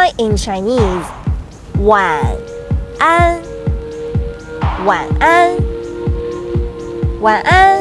night in Chinese. 晚安，晚安，晚安。